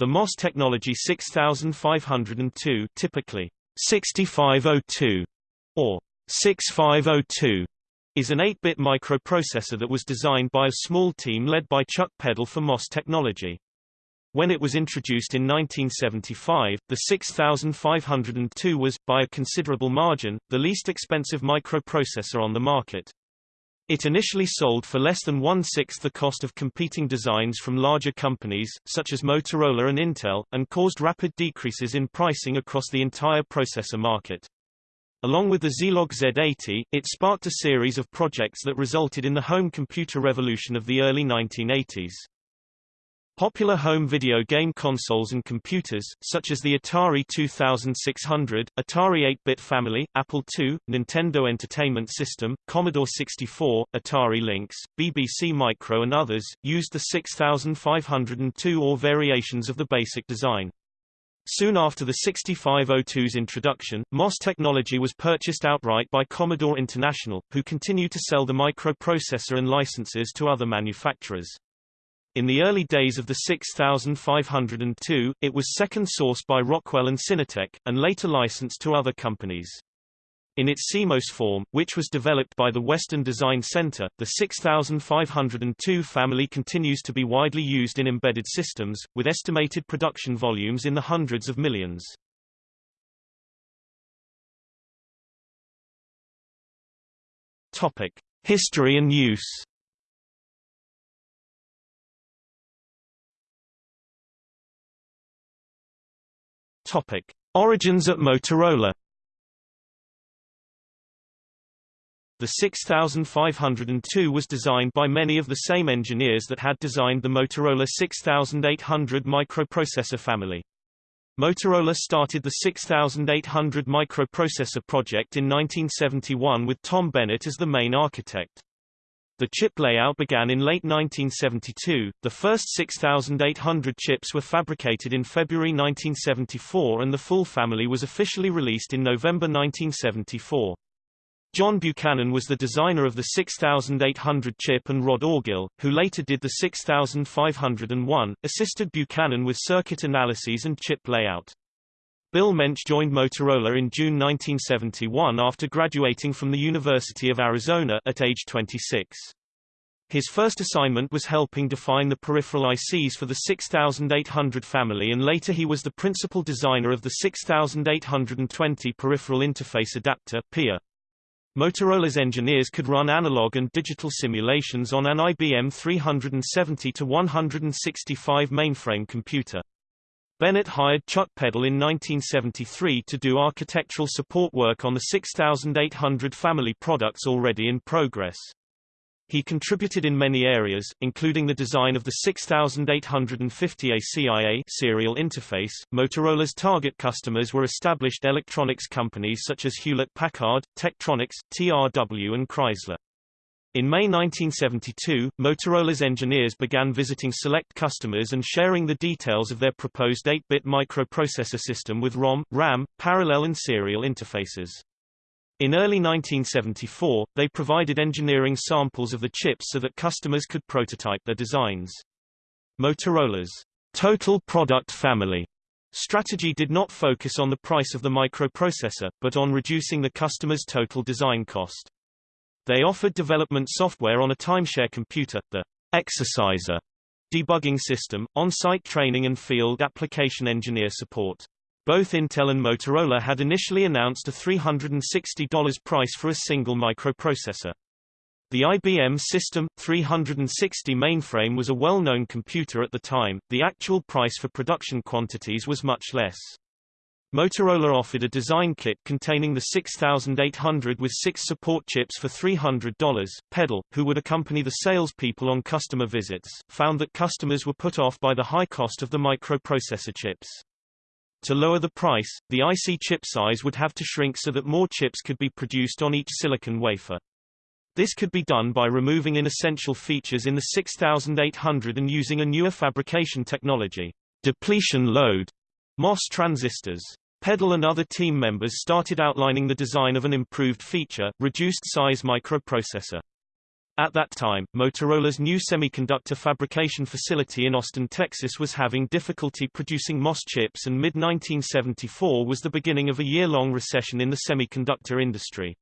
The MOS technology 6502 typically 6502 or 6502 is an 8-bit microprocessor that was designed by a small team led by Chuck Peddle for MOS technology. When it was introduced in 1975, the 6502 was, by a considerable margin, the least expensive microprocessor on the market. It initially sold for less than one-sixth the cost of competing designs from larger companies, such as Motorola and Intel, and caused rapid decreases in pricing across the entire processor market. Along with the Zilog Z80, it sparked a series of projects that resulted in the home computer revolution of the early 1980s. Popular home video game consoles and computers, such as the Atari 2600, Atari 8-bit family, Apple II, Nintendo Entertainment System, Commodore 64, Atari Lynx, BBC Micro and others, used the 6502 or variations of the basic design. Soon after the 6502's introduction, MOS technology was purchased outright by Commodore International, who continued to sell the microprocessor and licenses to other manufacturers. In the early days of the 6502, it was second-sourced by Rockwell and Synertek, and later licensed to other companies. In its CMOS form, which was developed by the Western Design Center, the 6502 family continues to be widely used in embedded systems, with estimated production volumes in the hundreds of millions. Topic: History and use. Topic: Origins at Motorola. The 6502 was designed by many of the same engineers that had designed the Motorola 6800 microprocessor family. Motorola started the 6800 microprocessor project in 1971 with Tom Bennett as the main architect. The chip layout began in late 1972. The first 6,800 chips were fabricated in February 1974 and the full family was officially released in November 1974. John Buchanan was the designer of the 6800 chip and Rod Orgel, who later did the 6501, assisted Buchanan with circuit analyses and chip layout. Bill Mensch joined Motorola in June 1971 after graduating from the University of Arizona at age 26. His first assignment was helping define the peripheral ICs for the 6800 family and later he was the principal designer of the 6820 Peripheral Interface Adapter PIA. Motorola's engineers could run analog and digital simulations on an IBM 370 to 165 mainframe computer. Bennett hired Chuck Peddle in 1973 to do architectural support work on the 6800 family products already in progress. He contributed in many areas, including the design of the 6850 ACIA serial interface. Motorola's target customers were established electronics companies such as Hewlett-Packard, Tektronix, TRW and Chrysler. In May 1972, Motorola's engineers began visiting select customers and sharing the details of their proposed 8-bit microprocessor system with ROM, RAM, parallel and serial interfaces. In early 1974, they provided engineering samples of the chips so that customers could prototype their designs. Motorola's total product family strategy did not focus on the price of the microprocessor, but on reducing the customer's total design cost. They offered development software on a timeshare computer, the EXORciser debugging system, on-site training and field application engineer support. Both Intel and Motorola had initially announced a $360 price for a single microprocessor. The IBM System 360 mainframe was a well-known computer at the time, the actual price for production quantities was much less. Motorola offered a design kit containing the 6800 with six support chips for $300. Peddle, who would accompany the salespeople on customer visits, found that customers were put off by the high cost of the microprocessor chips. To lower the price, the IC chip size would have to shrink so that more chips could be produced on each silicon wafer. This could be done by removing inessential features in the 6800 and using a newer fabrication technology, depletion load, MOS transistors. Peddle and other team members started outlining the design of an improved feature, reduced size microprocessor. At that time, Motorola's new semiconductor fabrication facility in Austin, Texas was having difficulty producing MOS chips and mid-1974 was the beginning of a year-long recession in the semiconductor industry.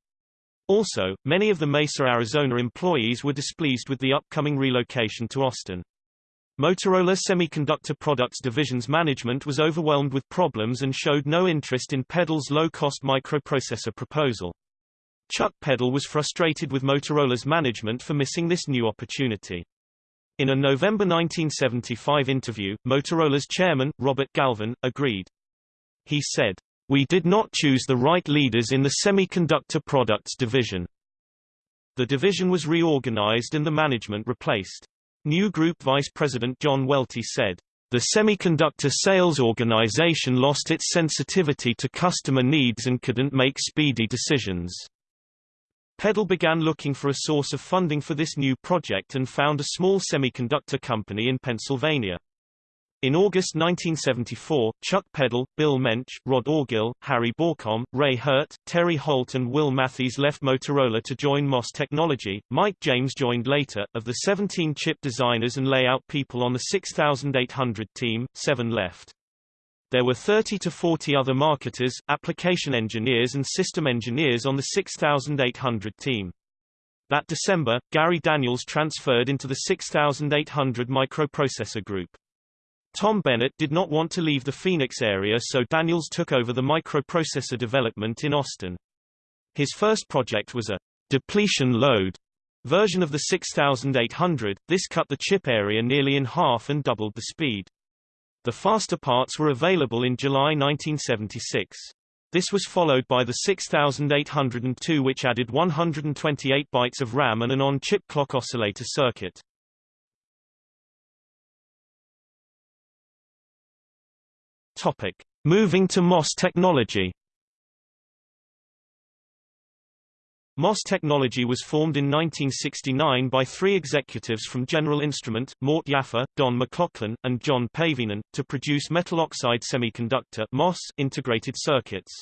Also, many of the Mesa, Arizona employees were displeased with the upcoming relocation to Austin. Motorola Semiconductor Products Division's management was overwhelmed with problems and showed no interest in Peddle's low-cost microprocessor proposal. Chuck Peddle was frustrated with Motorola's management for missing this new opportunity. In a November 1975 interview, Motorola's chairman, Robert Galvin, agreed. He said, We did not choose the right leaders in the semiconductor products division. The division was reorganized and the management replaced. New Group Vice President John Welty said, the semiconductor sales organization lost its sensitivity to customer needs and couldn't make speedy decisions. Peddle began looking for a source of funding for this new project and found a small semiconductor company in Pennsylvania. In August 1974, Chuck Peddle, Bill Mensch, Rod Orgel, Harry Bawcom, Ray Hirt, Terry Holt and Will Mathys left Motorola to join MOS Technology. Mike James joined later. Of the 17 chip designers and layout people on the 6800 team, seven left. There were 30 to 40 other marketers, application engineers and system engineers on the 6800 team. That December, Gary Daniels transferred into the 6800 microprocessor group. Tom Bennett did not want to leave the Phoenix area so Daniels took over the microprocessor development in Austin. His first project was a depletion load version of the 6800, this cut the chip area nearly in half and doubled the speed. The faster parts were available in July 1976. This was followed by the 6802 which added 128 bytes of RAM and an on-chip clock oscillator circuit. Topic: Moving to MOS technology. MOS Technology was formed in 1969 by three executives from General Instrument, Mort Yaffa, Don McLaughlin, and John Paivinen, to produce metal oxide semiconductor MOS integrated circuits.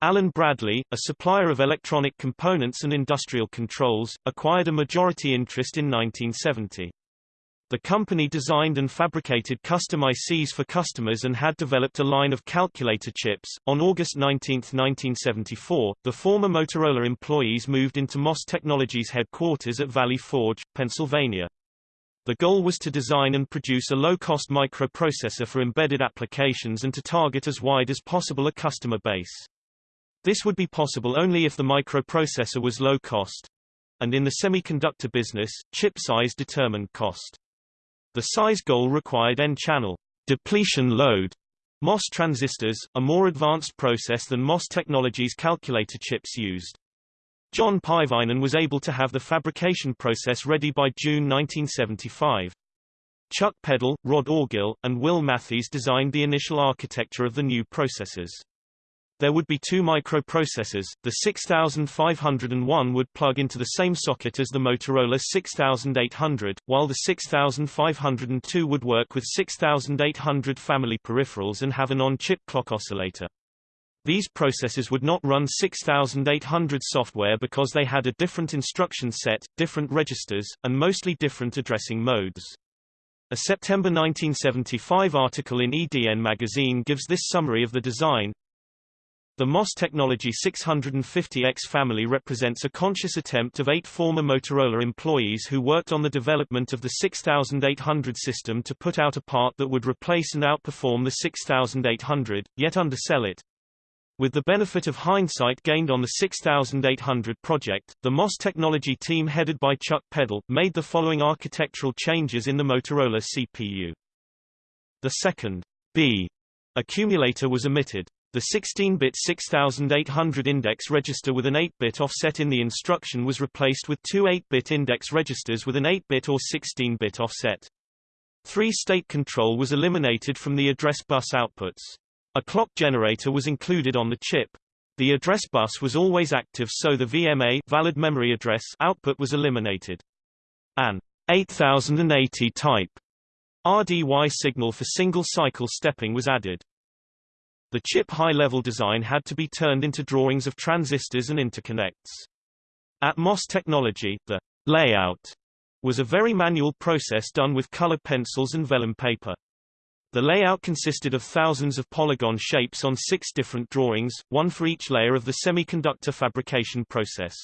Allen Bradley, a supplier of electronic components and industrial controls, acquired a majority interest in 1970. The company designed and fabricated custom ICs for customers and had developed a line of calculator chips. On August 19, 1974, the former Motorola employees moved into MOS Technologies headquarters at Valley Forge, Pennsylvania. The goal was to design and produce a low-cost microprocessor for embedded applications and to target as wide as possible a customer base. This would be possible only if the microprocessor was low cost. And in the semiconductor business, chip size determined cost. The size goal required N-channel depletion load MOS transistors, a more advanced process than MOS technology's calculator chips used. John Paivinen was able to have the fabrication process ready by June 1975. Chuck Peddle, Rod Orgel, and Will Mathys designed the initial architecture of the new processors. There would be two microprocessors, the 6501 would plug into the same socket as the Motorola 6800, while the 6502 would work with 6800 family peripherals and have an on-chip clock oscillator. These processors would not run 6800 software because they had a different instruction set, different registers, and mostly different addressing modes. A September 1975 article in EDN magazine gives this summary of the design. The MOS Technology 650X family represents a conscious attempt of eight former Motorola employees who worked on the development of the 6800 system to put out a part that would replace and outperform the 6800, yet undersell it. With the benefit of hindsight gained on the 6800 project, the MOS Technology team headed by Chuck Peddle, made the following architectural changes in the Motorola CPU. The second B accumulator was omitted. The 16-bit 6800 index register with an 8-bit offset in the instruction was replaced with two 8-bit index registers with an 8-bit or 16-bit offset. Three-state control was eliminated from the address bus outputs. A clock generator was included on the chip. The address bus was always active so the VMA valid memory address output was eliminated. An 8080 type RDY signal for single-cycle stepping was added. The chip high-level design had to be turned into drawings of transistors and interconnects. At MOS Technology, the Layout was a very manual process done with color pencils and vellum paper. The layout consisted of thousands of polygon shapes on six different drawings, one for each layer of the semiconductor fabrication process.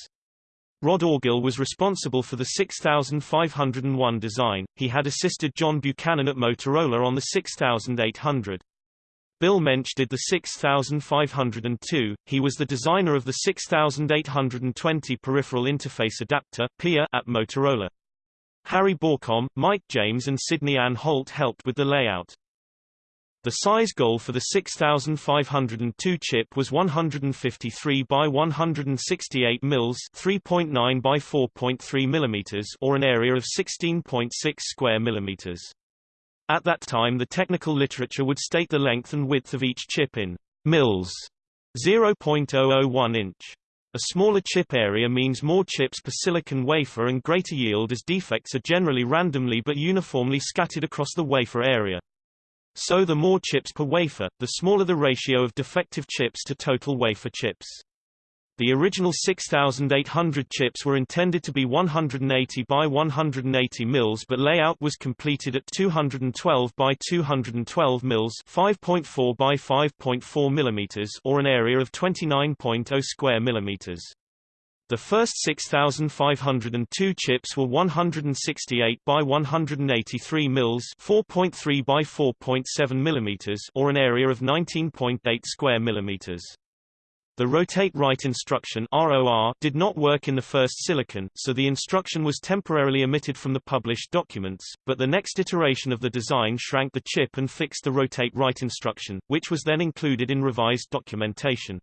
Rod Orgel was responsible for the 6501 design, he had assisted John Buchanan at Motorola on the 6800. Bill Mensch did the 6502, he was the designer of the 6820 peripheral interface adapter PIA at Motorola. Harry Bawcom, Mike James and Sidney Ann Holt helped with the layout. The size goal for the 6502 chip was 153 by 168 mils, 3.9 by 4.3 millimeters, or an area of 16.6 square millimeters. At that time the technical literature would state the length and width of each chip in mils, 0.001 inch. A smaller chip area means more chips per silicon wafer and greater yield as defects are generally randomly but uniformly scattered across the wafer area. So the more chips per wafer, the smaller the ratio of defective chips to total wafer chips. The original 6800 chips were intended to be 180 by 180 mils but layout was completed at 212 by 212 mils 5.4 by 5.4 millimeters or an area of 29.0 square millimeters. The first 6502 chips were 168 by 183 mils, 4.3 by 4.7 millimeters, or an area of 19.8 square millimeters. The rotate right instruction ROR did not work in the first silicon, so the instruction was temporarily omitted from the published documents, but the next iteration of the design shrank the chip and fixed the rotate right instruction, which was then included in revised documentation.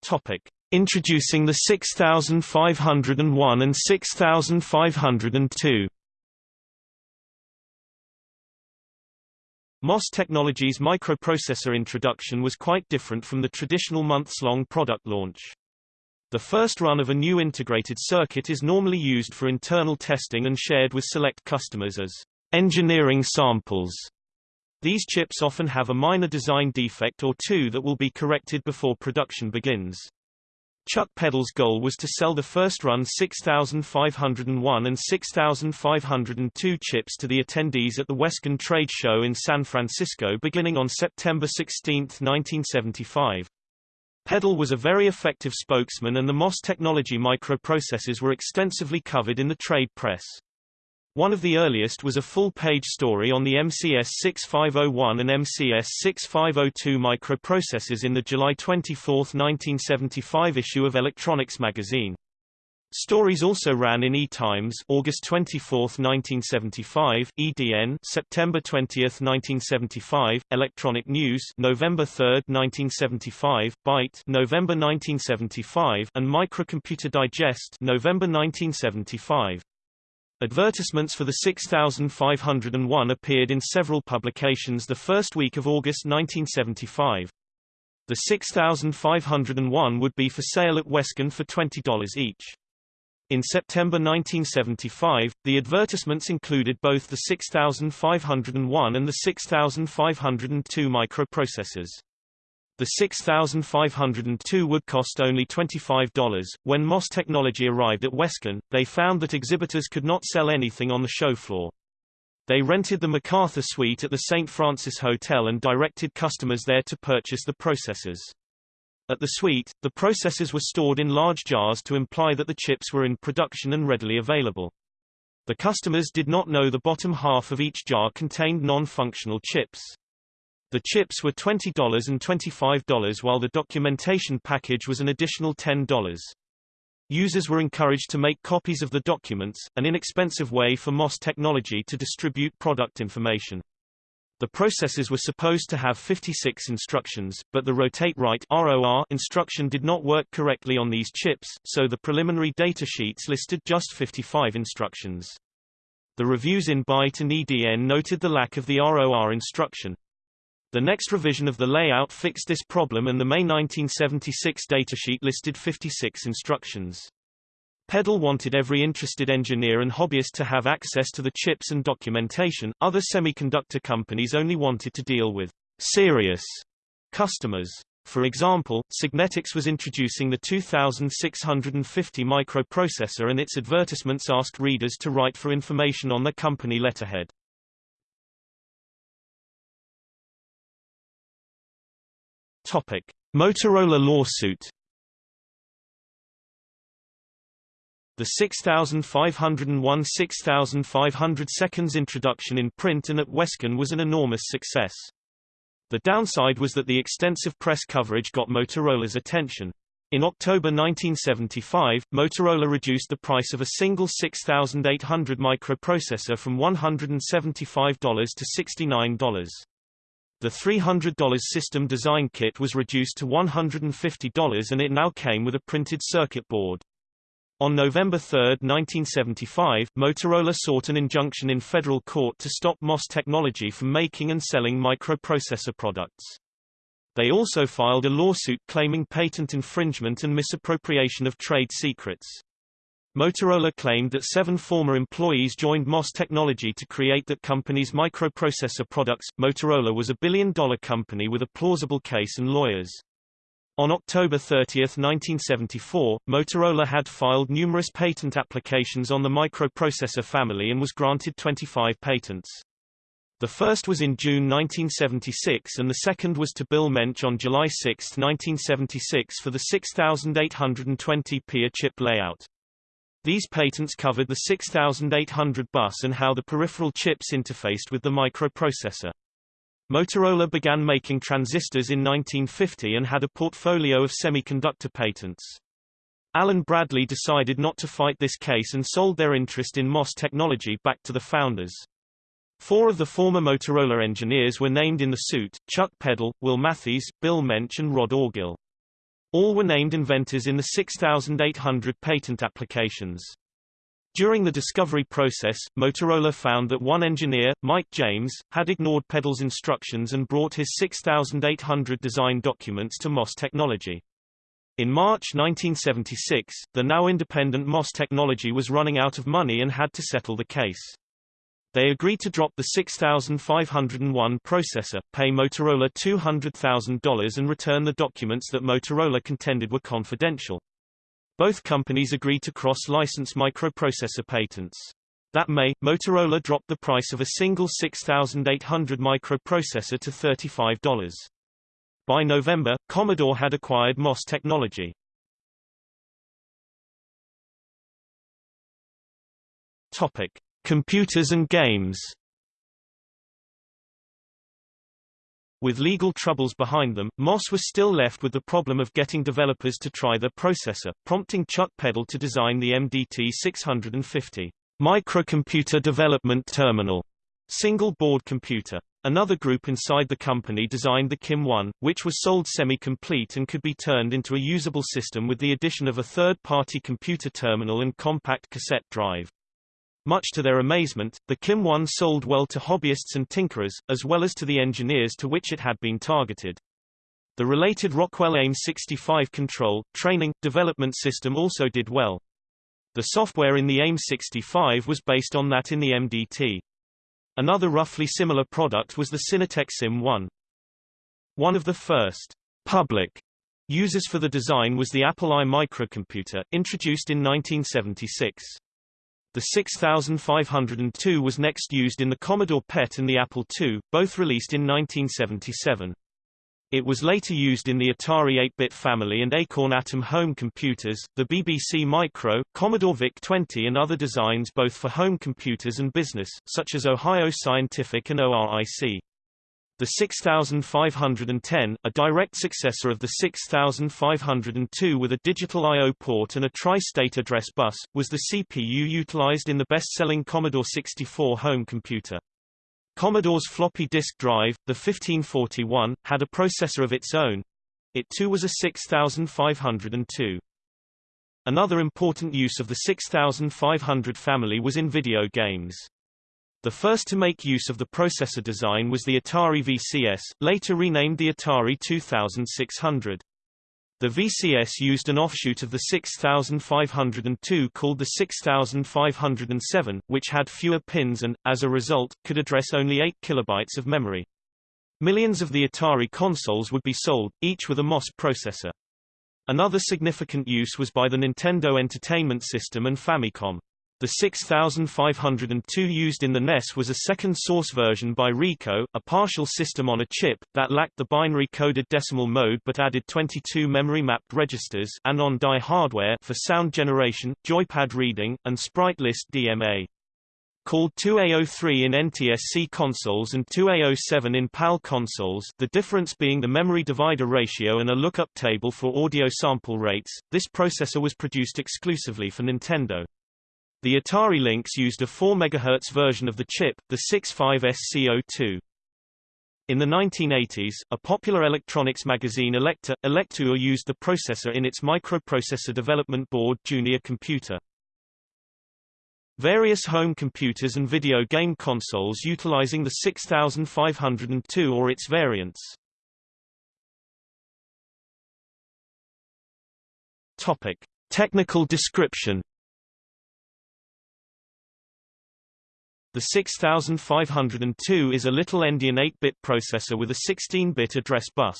Topic: Introducing the 6501 and 6502. MOS Technologies microprocessor introduction was quite different from the traditional months-long product launch. The first run of a new integrated circuit is normally used for internal testing and shared with select customers as engineering samples. These chips often have a minor design defect or two that will be corrected before production begins. Chuck Peddle's goal was to sell the first run 6501 and 6502 chips to the attendees at the Wescon Trade Show in San Francisco beginning on September 16, 1975. Peddle was a very effective spokesman and the MOS technology microprocessors were extensively covered in the trade press. One of the earliest was a full-page story on the MCS 6501 and MCS 6502 microprocessors in the July 24, 1975 issue of Electronics magazine. Stories also ran in E-Times August 24, 1975, EDN September 20, 1975, Electronic News November 3, 1975, Byte November 1975, and Microcomputer Digest November 1975. Advertisements for the 6501 appeared in several publications the first week of August 1975. The 6501 would be for sale at Wescon for $20 each. In September 1975, the advertisements included both the 6501 and the 6502 microprocessors. The 6502 would cost only $25. When MOS technology arrived at Wescon, they found that exhibitors could not sell anything on the show floor. They rented the MacArthur Suite at the St. Francis Hotel and directed customers there to purchase the processors. At the suite, the processors were stored in large jars to imply that the chips were in production and readily available. The customers did not know the bottom half of each jar contained non-functional chips. The chips were $20 and $25 while the documentation package was an additional $10. Users were encouraged to make copies of the documents, an inexpensive way for MOS technology to distribute product information. The processors were supposed to have 56 instructions, but the rotate right ROR instruction did not work correctly on these chips, so the preliminary data sheets listed just 55 instructions. The reviews in Byte and EDN noted the lack of the ROR instruction. The next revision of the layout fixed this problem and the May 1976 datasheet listed 56 instructions. Peddle wanted every interested engineer and hobbyist to have access to the chips and documentation. Other semiconductor companies only wanted to deal with serious customers. For example, Signetics was introducing the 2650 microprocessor and its advertisements asked readers to write for information on the company letterhead. Topic: Motorola lawsuit. The 6501 6500 seconds introduction in print and at Wescon was an enormous success. The downside was that the extensive press coverage got Motorola's attention. In October 1975, Motorola reduced the price of a single 6800 microprocessor from $175 to $69. The $300 system design kit was reduced to $150 and it now came with a printed circuit board. On November 3, 1975, Motorola sought an injunction in federal court to stop MOS Technology from making and selling microprocessor products. They also filed a lawsuit claiming patent infringement and misappropriation of trade secrets. Motorola claimed that seven former employees joined MOS Technology to create that company's microprocessor products. Motorola was a billion-dollar company with a plausible case and lawyers. On October 30, 1974, Motorola had filed numerous patent applications on the microprocessor family and was granted 25 patents. The first was in June 1976 and the second was to Bill Mensch on July 6, 1976 for the 6820p chip layout. These patents covered the 6800 bus and how the peripheral chips interfaced with the microprocessor. Motorola began making transistors in 1950 and had a portfolio of semiconductor patents. Allen Bradley decided not to fight this case and sold their interest in MOS technology back to the founders. Four of the former Motorola engineers were named in the suit, Chuck Peddle, Will Mathys, Bill Mensch and Rod Orgel. All were named inventors in the 6,800 patent applications. During the discovery process, Motorola found that one engineer, Mike James, had ignored Peddle's instructions and brought his 6800 design documents to MOS Technology. In March 1976, the now independent MOS Technology was running out of money and had to settle the case. They agreed to drop the 6501 processor, pay Motorola $200,000 and return the documents that Motorola contended were confidential. Both companies agreed to cross-license microprocessor patents. That May, Motorola dropped the price of a single 6800 microprocessor to $35. By November, Commodore had acquired MOS technology. Topic: Computers and games. With legal troubles behind them, MOS was still left with the problem of getting developers to try their processor, prompting Chuck Peddle to design the MDT 650 microcomputer development terminal single board computer. Another group inside the company designed the KIM-1, which was sold semi-complete and could be turned into a usable system with the addition of a third-party computer terminal and compact cassette drive. Much to their amazement, the KIM-1 sold well to hobbyists and tinkerers, as well as to the engineers to which it had been targeted. The related Rockwell AIM-65 control, training, development system also did well. The software in the AIM-65 was based on that in the MDT. Another roughly similar product was the Synertek SYM-1. One of the first public users for the design was the Apple I microcomputer, introduced in 1976. The 6502 was next used in the Commodore PET and the Apple II, both released in 1977. It was later used in the Atari 8-bit family and Acorn Atom home computers, the BBC Micro, Commodore VIC-20 and other designs both for home computers and business, such as Ohio Scientific and ORIC. The 6510, a direct successor of the 6502 with a digital I.O. port and a tri-state address bus, was the CPU utilized in the best-selling Commodore 64 home computer. Commodore's floppy disk drive, the 1541, had a processor of its own. It too was a 6502. Another important use of the 6500 family was in video games. The first to make use of the processor design was the Atari VCS, later renamed the Atari 2600. The VCS used an offshoot of the 6502 called the 6507, which had fewer pins and, as a result, could address only 8 kilobytes of memory. Millions of the Atari consoles would be sold, each with a MOS processor. Another significant use was by the Nintendo Entertainment System and Famicom. The 6502 used in the NES was a second source version by Ricoh, a partial system on a chip, that lacked the binary coded decimal mode but added 22 memory-mapped registers and on-die hardware for sound generation, joypad reading, and sprite list DMA. Called 2A03 in NTSC consoles and 2A07 in PAL consoles the difference being the memory divider ratio and a lookup table for audio sample rates, this processor was produced exclusively for Nintendo. The Atari Lynx used a 4 MHz version of the chip, the 65SC02. In the 1980s, a popular electronics magazine Elektra, Elektor used the processor in its microprocessor development board Junior Computer. Various home computers and video game consoles utilizing the 6502 or its variants. Topic: Technical description. The 6502 is a little endian 8-bit processor with a 16-bit address bus.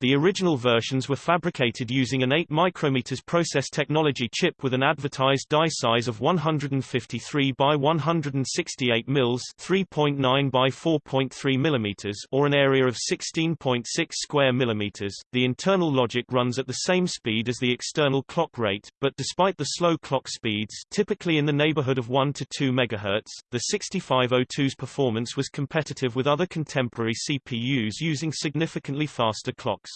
The original versions were fabricated using an 8 micrometers process technology chip with an advertised die size of 153 by 168 mils, 3.9 by 4.3 millimeters, or an area of 16.6 square millimeters. The internal logic runs at the same speed as the external clock rate, but despite the slow clock speeds, typically in the neighborhood of 1 to 2 MHz, the 6502's performance was competitive with other contemporary CPUs using significantly faster clocks.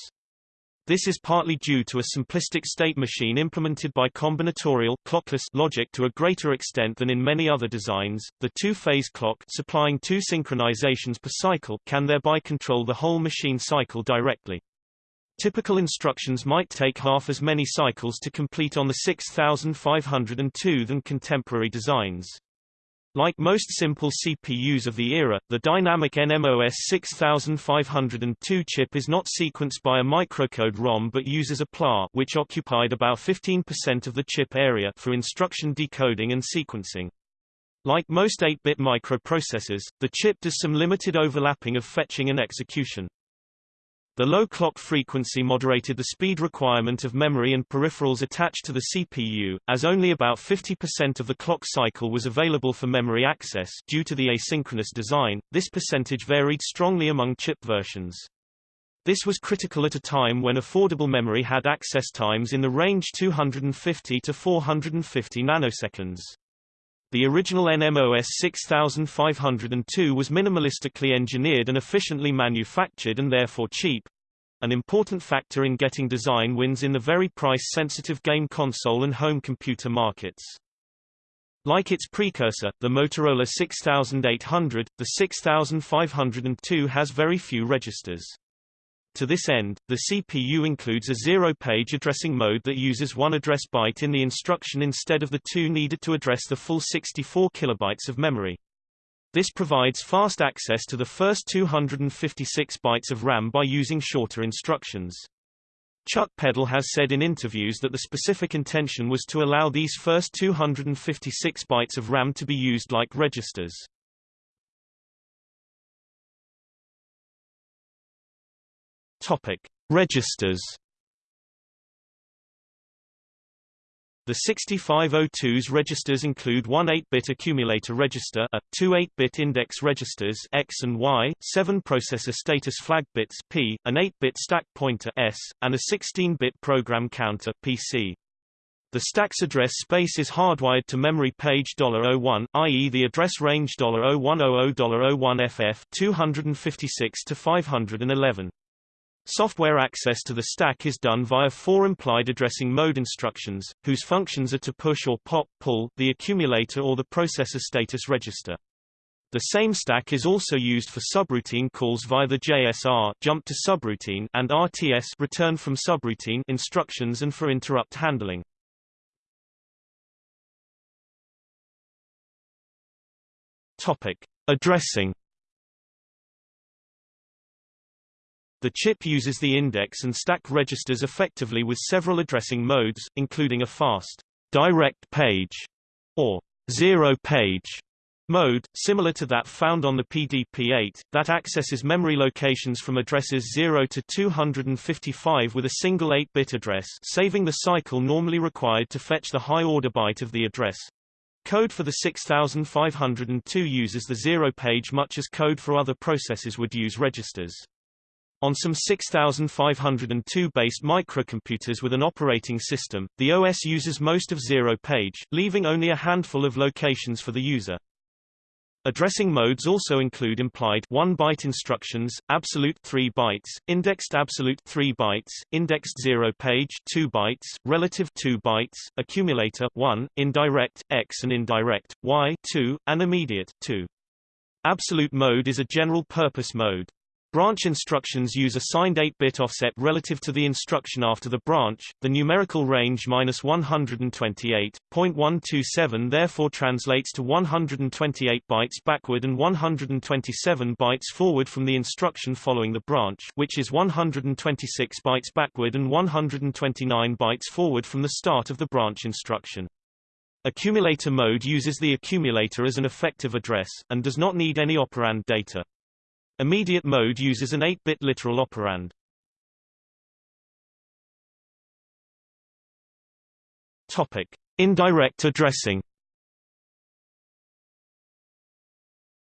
This is partly due to a simplistic state machine implemented by combinatorial clockless logic to a greater extent than in many other designs. The two-phase clock supplying two synchronizations per cycle can thereby control the whole machine cycle directly. Typical instructions might take half as many cycles to complete on the 6502 than contemporary designs. Like most simple CPUs of the era, the dynamic NMOS 6502 chip is not sequenced by a microcode ROM but uses a PLA which occupied about 15% of the chip area for instruction decoding and sequencing. Like most 8-bit microprocessors, the chip does some limited overlapping of fetching and execution. The low clock frequency moderated the speed requirement of memory and peripherals attached to the CPU, as only about 50% of the clock cycle was available for memory access due to the asynchronous design. This percentage varied strongly among chip versions. This was critical at a time when affordable memory had access times in the range 250 to 450 nanoseconds. The original NMOS 6502 was minimalistically engineered and efficiently manufactured and therefore cheap, an important factor in getting design wins in the very price-sensitive game console and home computer markets. Like its precursor, the Motorola 6800, the 6502 has very few registers. To this end, the CPU includes a zero-page addressing mode that uses one address byte in the instruction instead of the two needed to address the full 64 kilobytes of memory. This provides fast access to the first 256 bytes of RAM by using shorter instructions. Chuck Peddle has said in interviews that the specific intention was to allow these first 256 bytes of RAM to be used like registers. Topic: Registers. The 6502's registers include one 8-bit accumulator register A, two 8-bit index registers X and Y, seven processor status flag bits P, an 8-bit stack pointer S, and a 16-bit program counter PC. The stack's address space is hardwired to memory page 01, i.e. the address range $0100-01FF 256 to 511. Software access to the stack is done via four implied addressing mode instructions, whose functions are to push or pop pull the accumulator or the processor status register. The same stack is also used for subroutine calls via the JSR jump to subroutine and RTS return from subroutine instructions and for interrupt handling. Topic: Addressing The chip uses the index and stack registers effectively with several addressing modes, including a fast direct page or zero page Mode, similar to that found on the PDP-8, that accesses memory locations from addresses 0 to 255 with a single 8-bit address saving the cycle normally required to fetch the high-order byte of the address. Code for the 6502 uses the zero page much as code for other processes would use registers. On some 6502-based microcomputers with an operating system, the OS uses most of zero page, leaving only a handful of locations for the user. Addressing modes also include implied 1-byte instructions, absolute 3 bytes, indexed absolute 3 bytes, indexed 0 page 2 bytes, relative 2 bytes, accumulator 1, indirect x and indirect y 2, and immediate 2. Absolute mode is a general purpose mode. Branch instructions use a signed 8-bit offset relative to the instruction after the branch. The numerical range -128.127 therefore translates to 128 bytes backward and 127 bytes forward from the instruction following the branch, which is 126 bytes backward and 129 bytes forward from the start of the branch instruction. Accumulator mode uses the accumulator as an effective address, and does not need any operand data. Immediate mode uses an 8-bit literal operand. Topic: Indirect addressing.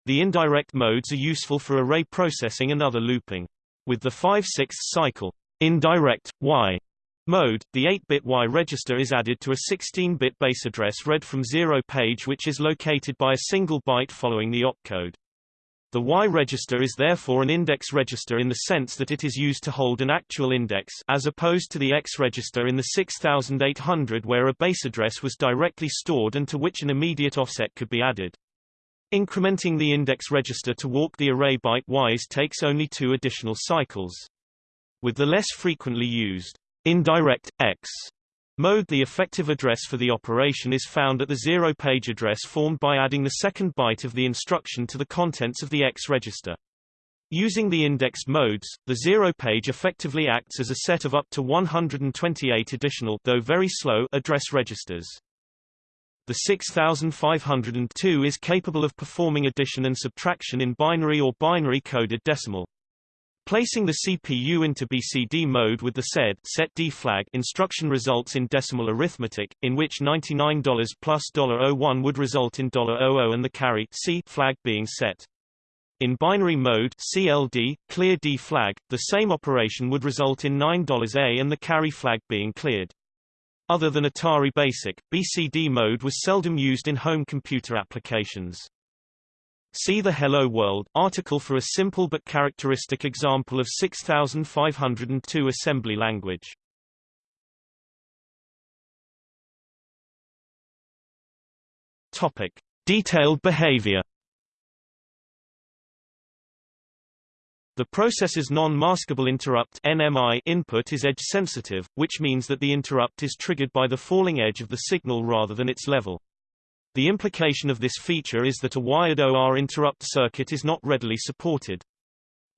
The indirect modes are useful for array processing and other looping. With the 5/6 cycle indirect y mode, the 8-bit Y register is added to a 16-bit base address read from zero page which is located by a single byte following the opcode. The Y register is therefore an index register in the sense that it is used to hold an actual index as opposed to the X register in the 6800 where a base address was directly stored and to which an immediate offset could be added. Incrementing the index register to walk the array byte Ys takes only two additional cycles. With the less frequently used indirect X mode the effective address for the operation is found at the zero-page address formed by adding the second byte of the instruction to the contents of the X register. Using the indexed modes, the zero page effectively acts as a set of up to 128 additional though very slow address registers. The 6502 is capable of performing addition and subtraction in binary or binary coded decimal. Placing the CPU into BCD mode with the said set D flag instruction results in decimal arithmetic, in which $99 plus $01 would result in $00 and the carry C flag being set. In binary mode CLD, clear D flag, the same operation would result in $9A and the carry flag being cleared. Other than Atari Basic, BCD mode was seldom used in home computer applications. See the Hello World article for a simple but characteristic example of 6502 assembly language. Topic: Detailed behavior. The process's non-maskable interrupt NMI input is edge-sensitive, which means that the interrupt is triggered by the falling edge of the signal rather than its level. The implication of this feature is that a wired OR interrupt circuit is not readily supported.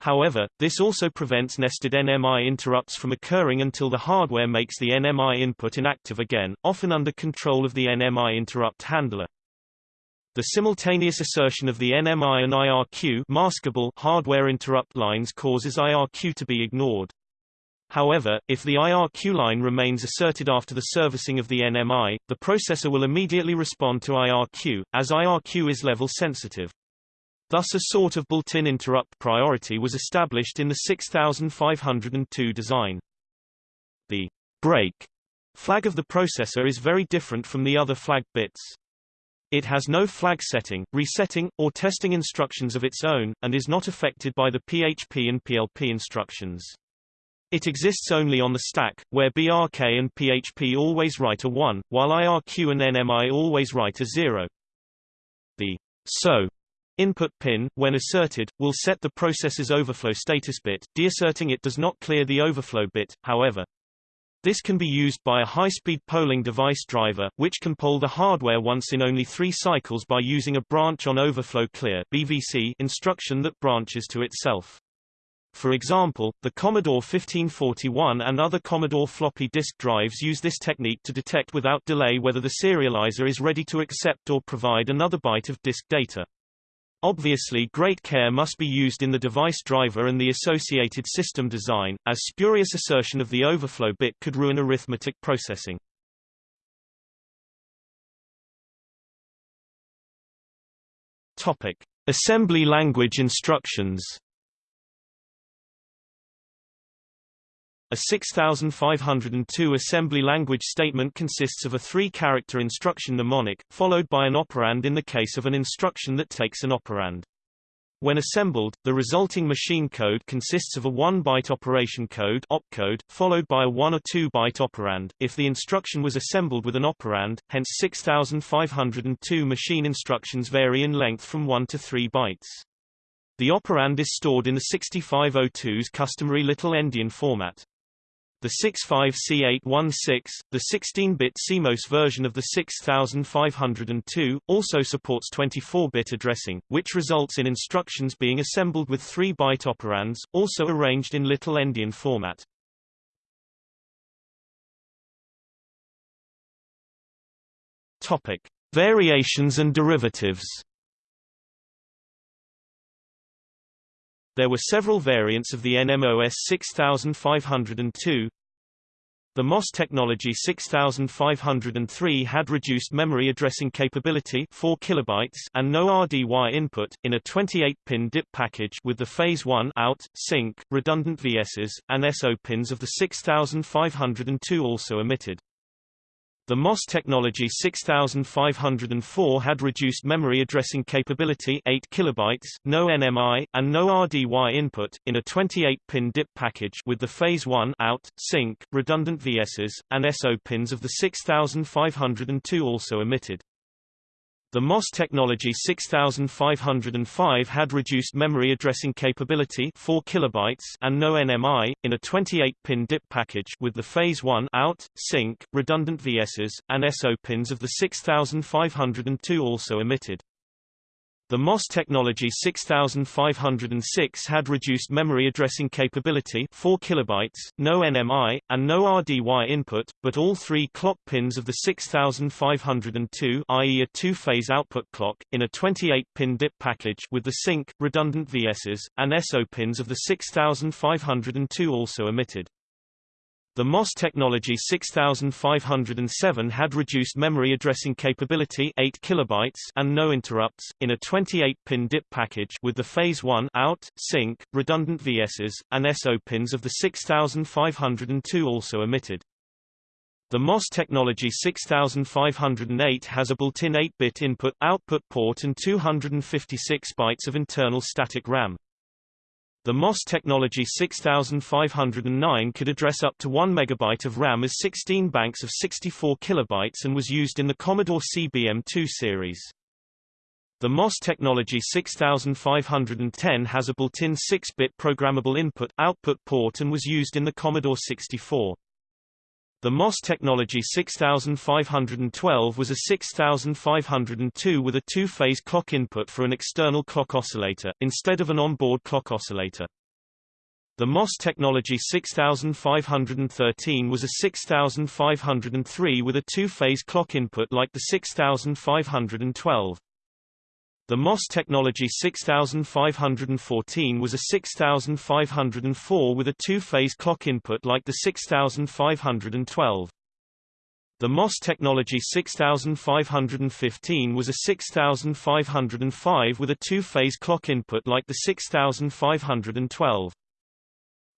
However, this also prevents nested NMI interrupts from occurring until the hardware makes the NMI input inactive again, often under control of the NMI interrupt handler. The simultaneous assertion of the NMI and IRQ maskable hardware interrupt lines causes IRQ to be ignored. However, if the IRQ line remains asserted after the servicing of the NMI, the processor will immediately respond to IRQ, as IRQ is level sensitive. Thus a sort of built-in interrupt priority was established in the 6502 design. The break flag of the processor is very different from the other flag bits. It has no flag setting, resetting, or testing instructions of its own, and is not affected by the PHP and PLP instructions. It exists only on the stack, where BRK and PHP always write a 1, while IRQ and NMI always write a 0. The SO input pin, when asserted, will set the process's overflow status bit, deasserting it does not clear the overflow bit, however. This can be used by a high-speed polling device driver, which can poll the hardware once in only three cycles by using a branch on overflow clear BVC instruction that branches to itself. For example, the Commodore 1541 and other Commodore floppy disk drives use this technique to detect without delay whether the serializer is ready to accept or provide another byte of disk data. Obviously great care must be used in the device driver and the associated system design, as spurious assertion of the overflow bit could ruin arithmetic processing. Topic. Assembly language instructions A 6502 assembly language statement consists of a three-character instruction mnemonic, followed by an operand in the case of an instruction that takes an operand. When assembled, the resulting machine code consists of a 1-byte operation code opcode, followed by a 1 or 2-byte operand, if the instruction was assembled with an operand, hence 6502 machine instructions vary in length from 1 to 3 bytes. The operand is stored in the 6502's customary little endian format. The 65C816, the 16-bit CMOS version of the 6502, also supports 24-bit addressing, which results in instructions being assembled with 3-byte operands, also arranged in little endian format. Topic: Variations and derivatives. There were several variants of the NMOS 6502. The MOS Technology 6503 had reduced memory addressing capability 4 kilobytes and no RDY input, in a 28-pin DIP package with the Phase 1 out, sync, redundant VSs, and SO pins of the 6502 also omitted. The MOS technology 6504 had reduced memory addressing capability 8 kilobytes, no NMI, and no RDY input, in a 28-pin DIP package with the Phase 1 out, sync, redundant VSs, and SO pins of the 6502 also omitted. The MOS Technology 6505 had reduced memory addressing capability 4 kilobytes and no NMI, in a 28-pin DIP package with the Phase 1 out, sync, redundant VSs, and SO pins of the 6502 also omitted. The MOS Technology 6506 had reduced memory addressing capability 4 kilobytes, no NMI, and no RDY input, but all three clock pins of the 6502 i.e. a two-phase output clock, in a 28-pin DIP package with the sync, redundant VSs, and SO pins of the 6502 also omitted. The MOS Technology 6507 had reduced memory addressing capability 8 kilobytes and no interrupts, in a 28-pin DIP package with the Phase 1 out, sync, redundant VSs, and SO pins of the 6502 also omitted. The MOS Technology 6508 has a built-in 8-bit input-output port and 256 bytes of internal static RAM. The MOS Technology 6509 could address up to 1 MB of RAM as 16 banks of 64 kilobytes and was used in the Commodore CBM2 series. The MOS Technology 6510 has a built-in 6-bit programmable input-output port and was used in the Commodore 64. The MOS Technology 6512 was a 6502 with a two-phase clock input for an external clock oscillator, instead of an onboard clock oscillator. The MOS Technology 6513 was a 6503 with a two-phase clock input like the 6512. The MOS Technology 6514 was a 6504 with a two-phase clock input like the 6512. The MOS Technology 6515 was a 6505 with a two-phase clock input like the 6512.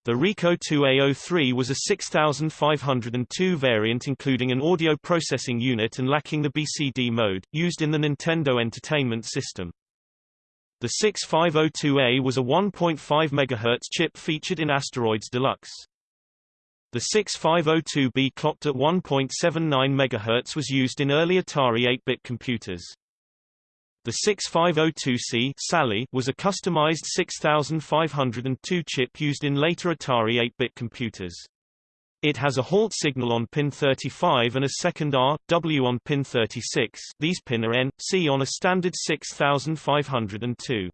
The Ricoh 2A03 was a 6502 variant including an audio processing unit and lacking the BCD mode, used in the Nintendo Entertainment System. The 6502A was a 1.5 MHz chip featured in Asteroids Deluxe. The 6502B clocked at 1.79 MHz was used in early Atari 8-bit computers. The 6502C Sally was a customized 6502 chip used in later Atari 8-bit computers. It has a halt signal on pin 35 and a second R, W on pin 36 these pin are N, C on a standard 6502.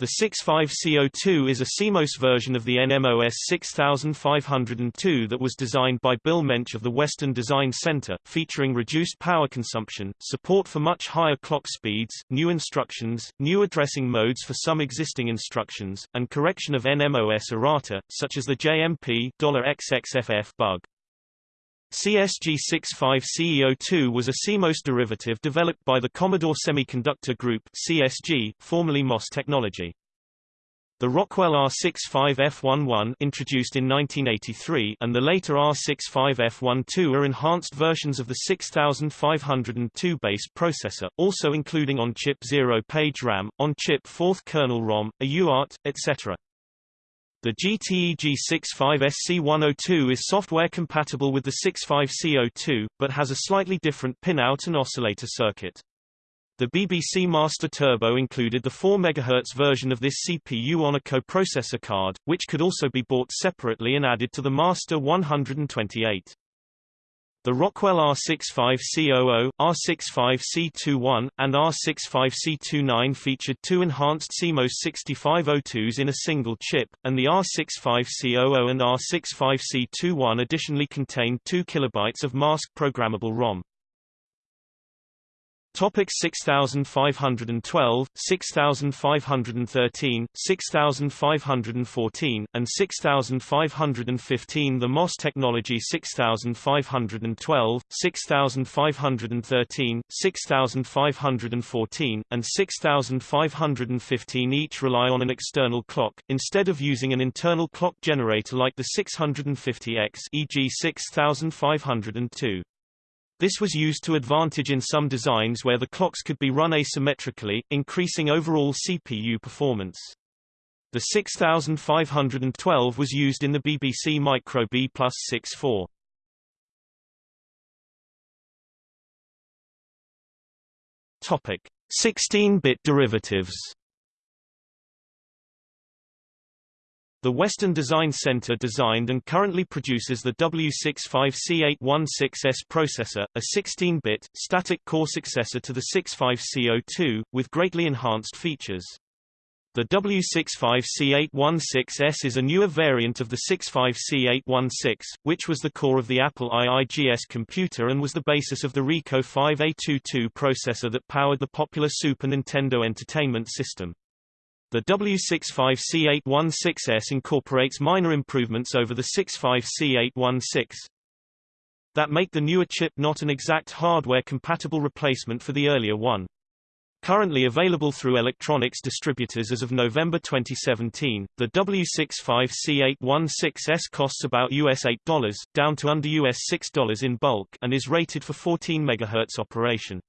The 65C02 is a CMOS version of the NMOS 6502 that was designed by Bill Mensch of the Western Design Center, featuring reduced power consumption, support for much higher clock speeds, new instructions, new addressing modes for some existing instructions, and correction of NMOS errata, such as the JMP $XXFF bug. CSG65CE02 was a CMOS derivative developed by the Commodore Semiconductor Group CSG, formerly MOS Technology. The Rockwell R65F11 introduced in 1983 and the later R65F12 are enhanced versions of the 6502 base processor, also including on-chip zero-page RAM, on-chip Forth kernel ROM, a UART, etc. The GTE G65SC102 is software compatible with the 65C02, but has a slightly different pinout and oscillator circuit. The BBC Master Turbo included the 4 MHz version of this CPU on a coprocessor card, which could also be bought separately and added to the Master 128. The Rockwell R65C00, R65C21, and R65C29 featured two enhanced CMOS 6502s in a single chip, and the R65C00 and R65C21 additionally contained 2 KB of mask programmable ROM. Topic 6512, 6513, 6514, and 6515 The MOS technology 6512, 6513, 6514, and 6515 each rely on an external clock, instead of using an internal clock generator like the 650X e.g. 6502. This was used to advantage in some designs where the clocks could be run asymmetrically, increasing overall CPU performance. The 6512 was used in the BBC Micro B plus 64. Topic: 16-bit derivatives. The Western Design Center designed and currently produces the W65C816S processor, a 16-bit, static core successor to the 65C02, with greatly enhanced features. The W65C816S is a newer variant of the 65C816, which was the core of the Apple IIGS computer and was the basis of the Ricoh 5A22 processor that powered the popular Super Nintendo Entertainment System. The W65C816S incorporates minor improvements over the 65C816 that make the newer chip not an exact hardware-compatible replacement for the earlier one. Currently available through electronics distributors as of November 2017, the W65C816S costs about US $8, down to under US $6 in bulk and is rated for 14 MHz operation.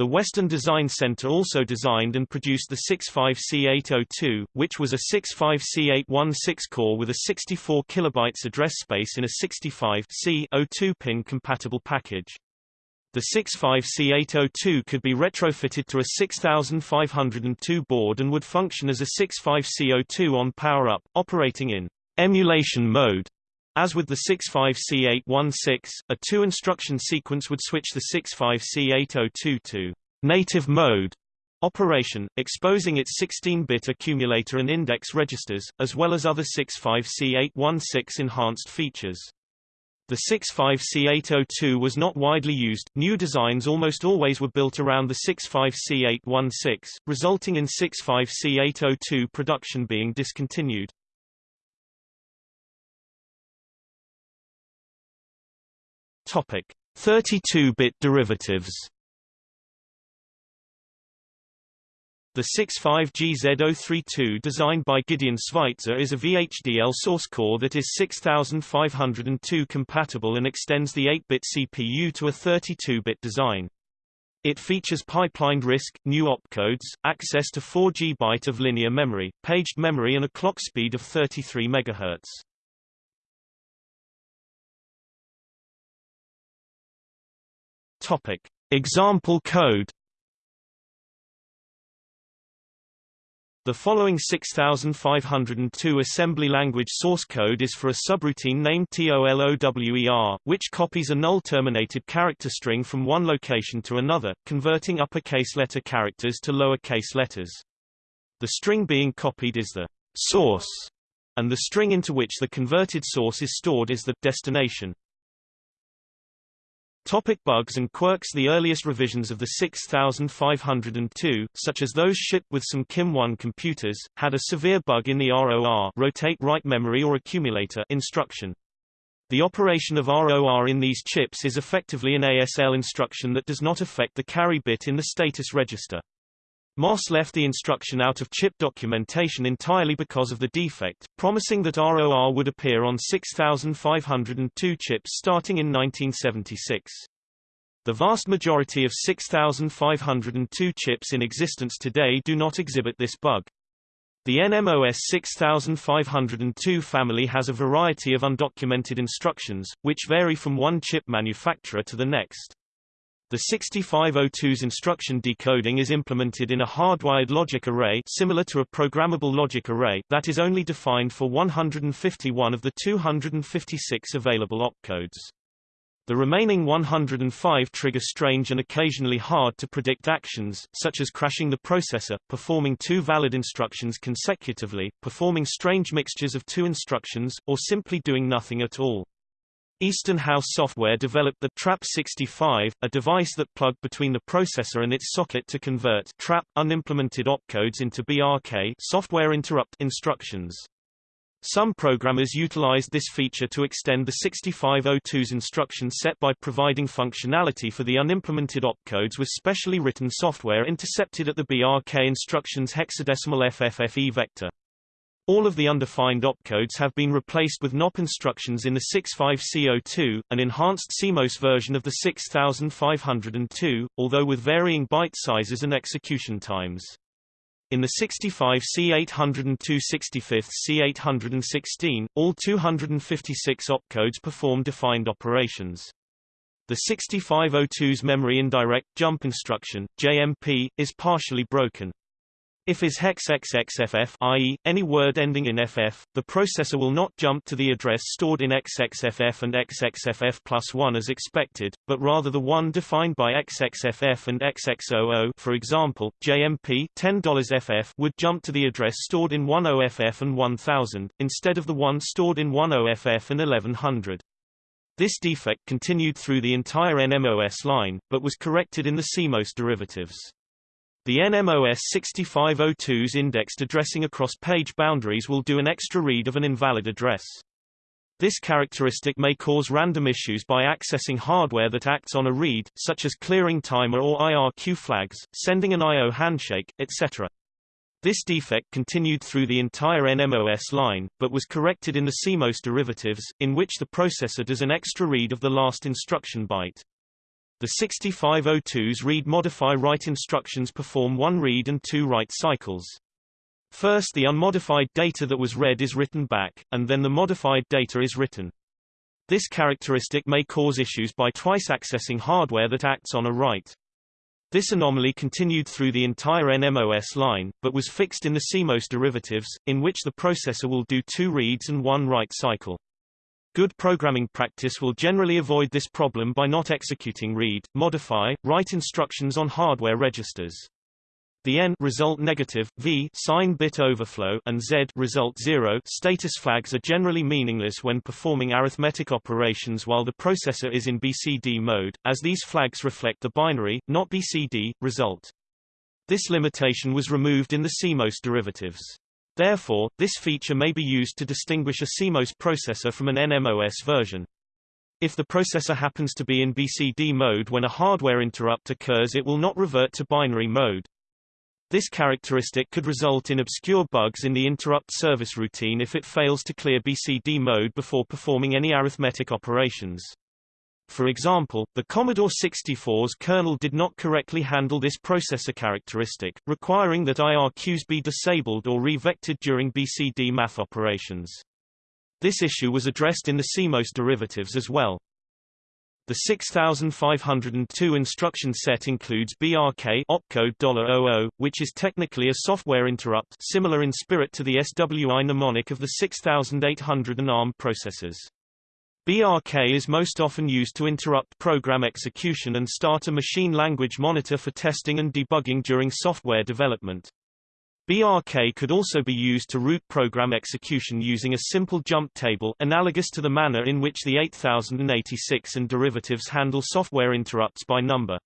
The Western Design Center also designed and produced the 65C802, which was a 65C816 core with a 64 kilobytes address space in a 65C02 pin compatible package. The 65C802 could be retrofitted to a 6502 board and would function as a 65C02 on power-up, operating in emulation mode. As with the 65C816, a two-instruction sequence would switch the 65C802 to native mode operation, exposing its 16-bit accumulator and index registers, as well as other 65C816 enhanced features. The 65C802 was not widely used, new designs almost always were built around the 65C816, resulting in 65C802 production being discontinued. Topic: 32-bit derivatives. The 65GZ032 designed by Gideon Zweijtzer is a VHDL source core that is 6502 compatible and extends the 8-bit CPU to a 32-bit design. It features pipelined RISC, new opcodes, access to 4 GB of linear memory, paged memory and a clock speed of 33 MHz. Topic. Example code The following 6502 assembly language source code is for a subroutine named TOLOWER, which copies a null-terminated character string from one location to another, converting uppercase letter characters to lowercase letters. The string being copied is the source, and the string into which the converted source is stored is the destination. Topic bugs and quirks The earliest revisions of the 6502, such as those shipped with some KIM-1 computers, had a severe bug in the ROR rotate write memory or accumulator instruction. The operation of ROR in these chips is effectively an ASL instruction that does not affect the carry bit in the status register. MOS left the instruction out of chip documentation entirely because of the defect, promising that ROR would appear on 6502 chips starting in 1976. The vast majority of 6502 chips in existence today do not exhibit this bug. The NMOS 6502 family has a variety of undocumented instructions, which vary from one chip manufacturer to the next. The 6502's instruction decoding is implemented in a hardwired logic array similar to a programmable logic array that is only defined for 151 of the 256 available opcodes. The remaining 105 trigger strange and occasionally hard to predict actions, such as crashing the processor, performing two valid instructions consecutively, performing strange mixtures of two instructions, or simply doing nothing at all. Eastern House Software developed the TRAP65, a device that plugged between the processor and its socket to convert TRAP unimplemented opcodes into BRK software interrupt instructions. Some programmers utilized this feature to extend the 6502's instruction set by providing functionality for the unimplemented opcodes with specially written software intercepted at the BRK instruction's hexadecimal FFFE vector. All of the undefined opcodes have been replaced with NOP instructions in the 65C02, an enhanced CMOS version of the 6502, although with varying byte sizes and execution times. In the 65C802 65th C816, all 256 opcodes perform defined operations. The 6502's memory indirect jump instruction, JMP, is partially broken. If is hex XXFF i.e., any word ending in FF, the processor will not jump to the address stored in XXFF and XXFF plus 1 as expected, but rather the one defined by XXFF and XX00 for example, JMP $10FF would jump to the address stored in 10FF and 1000, instead of the one stored in 10FF and 1100. This defect continued through the entire NMOS line, but was corrected in the CMOS derivatives. The NMOS 6502's indexed addressing across page boundaries will do an extra read of an invalid address. This characteristic may cause random issues by accessing hardware that acts on a read, such as clearing timer or IRQ flags, sending an I.O. handshake, etc. This defect continued through the entire NMOS line, but was corrected in the CMOS derivatives, in which the processor does an extra read of the last instruction byte. The 6502's read-modify-write instructions perform one read and two write cycles. First the unmodified data that was read is written back, and then the modified data is written. This characteristic may cause issues by twice accessing hardware that acts on a write. This anomaly continued through the entire NMOS line, but was fixed in the CMOS derivatives, in which the processor will do two reads and one write cycle. Good programming practice will generally avoid this problem by not executing read, modify, write instructions on hardware registers. The N result negative, V sign bit overflow and Z result 0 status flags are generally meaningless when performing arithmetic operations while the processor is in BCD mode, as these flags reflect the binary, not BCD, result. This limitation was removed in the CMOS derivatives. Therefore, this feature may be used to distinguish a CMOS processor from an NMOS version. If the processor happens to be in BCD mode when a hardware interrupt occurs it will not revert to binary mode. This characteristic could result in obscure bugs in the interrupt service routine if it fails to clear BCD mode before performing any arithmetic operations. For example, the Commodore 64's kernel did not correctly handle this processor characteristic, requiring that IRQs be disabled or re-vectored during BCD math operations. This issue was addressed in the CMOS derivatives as well. The 6502 instruction set includes BRK opcode $00, which is technically a software interrupt similar in spirit to the SWI mnemonic of the 6800 and ARM processors. BRK is most often used to interrupt program execution and start a machine language monitor for testing and debugging during software development. BRK could also be used to route program execution using a simple jump table analogous to the manner in which the 8086 and derivatives handle software interrupts by number.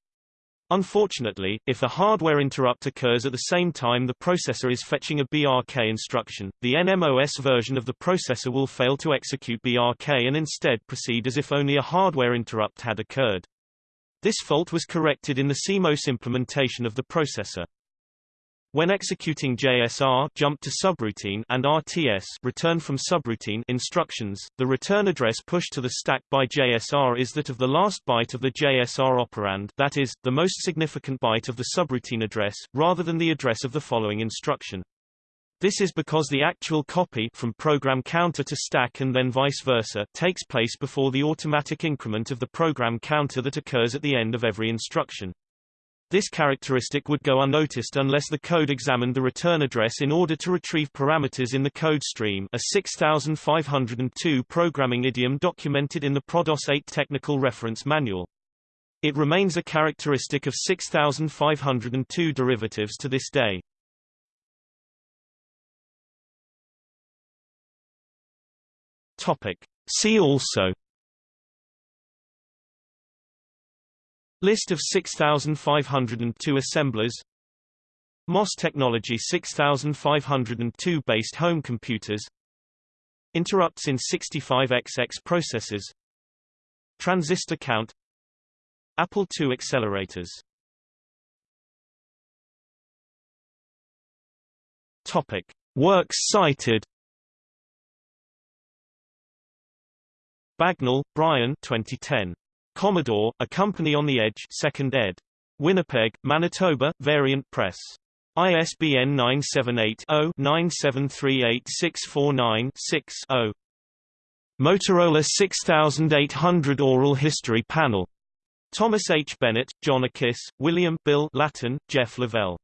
Unfortunately, if a hardware interrupt occurs at the same time the processor is fetching a BRK instruction, the NMOS version of the processor will fail to execute BRK and instead proceed as if only a hardware interrupt had occurred. This fault was corrected in the CMOS implementation of the processor. When executing JSR jump to subroutine and RTS return from subroutine instructions, the return address pushed to the stack by JSR is that of the last byte of the JSR operand that is, the most significant byte of the subroutine address, rather than the address of the following instruction. This is because the actual copy from program counter to stack and then vice versa takes place before the automatic increment of the program counter that occurs at the end of every instruction. This characteristic would go unnoticed unless the code examined the return address in order to retrieve parameters in the code stream a 6502 programming idiom documented in the PRODOS 8 Technical Reference Manual. It remains a characteristic of 6502 derivatives to this day. Topic. See also List of 6502 assemblers. MOS technology 6502 based home computers. Interrupts in 65XX processors. Transistor count. Apple II accelerators. Topic. Works cited. Bagnall, Brian 2010. Commodore, A Company on the Edge 2nd ed. Winnipeg, Manitoba, Variant Press. ISBN 978-0-9738649-6-0. Motorola 6800 Oral History Panel. Thomas H. Bennett, John Ekiss, William Bill Lattin, Jeff Lavelle.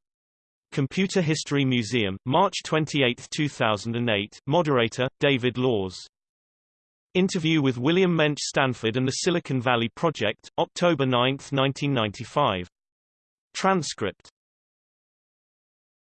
Computer History Museum, March 28, 2008 Moderator, David Laws Interview with William Mensch Stanford and the Silicon Valley Project, October 9, 1995. Transcript